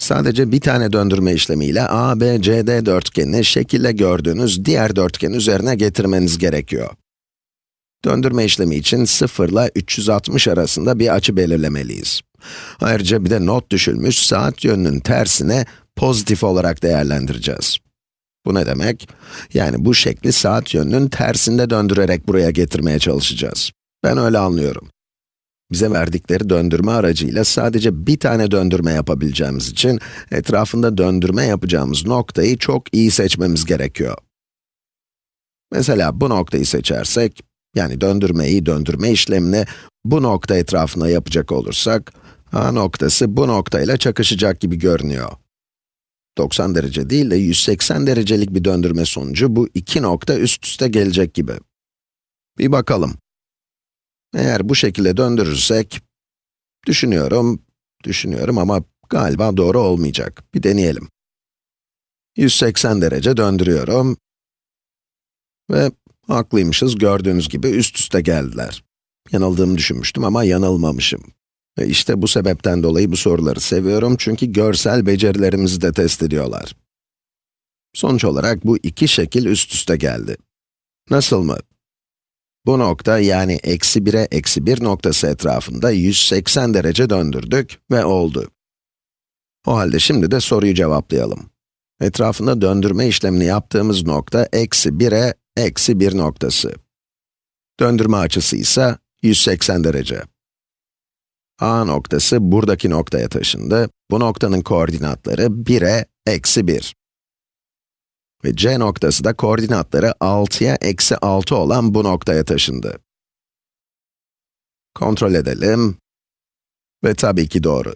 Sadece bir tane döndürme işlemiyle ABCD dörtgenini şekilde gördüğünüz diğer dörtgen üzerine getirmeniz gerekiyor. Döndürme işlemi için 0 ile 360 arasında bir açı belirlemeliyiz. Ayrıca bir de not düşülmüş saat yönünün tersine pozitif olarak değerlendireceğiz. Bu ne demek? Yani bu şekli saat yönünün tersinde döndürerek buraya getirmeye çalışacağız. Ben öyle anlıyorum. Bize verdikleri döndürme aracıyla sadece bir tane döndürme yapabileceğimiz için, etrafında döndürme yapacağımız noktayı çok iyi seçmemiz gerekiyor. Mesela bu noktayı seçersek, yani döndürmeyi, döndürme işlemini bu nokta etrafına yapacak olursak, A noktası bu noktayla çakışacak gibi görünüyor. 90 derece değil de 180 derecelik bir döndürme sonucu bu iki nokta üst üste gelecek gibi. Bir bakalım. Eğer bu şekilde döndürürsek, düşünüyorum, düşünüyorum ama galiba doğru olmayacak. Bir deneyelim. 180 derece döndürüyorum. Ve haklıymışız, gördüğünüz gibi üst üste geldiler. Yanıldığımı düşünmüştüm ama yanılmamışım. Ve işte bu sebepten dolayı bu soruları seviyorum çünkü görsel becerilerimizi de test ediyorlar. Sonuç olarak bu iki şekil üst üste geldi. Nasıl mı? Bu nokta yani eksi 1'e eksi 1 noktası etrafında 180 derece döndürdük ve oldu. O halde şimdi de soruyu cevaplayalım. Etrafında döndürme işlemini yaptığımız nokta eksi 1'e eksi 1 noktası. Döndürme açısı ise 180 derece. A noktası buradaki noktaya taşındı. Bu noktanın koordinatları 1'e eksi 1. Ve C noktası da koordinatları 6'ya eksi 6 olan bu noktaya taşındı. Kontrol edelim. Ve tabii ki doğru.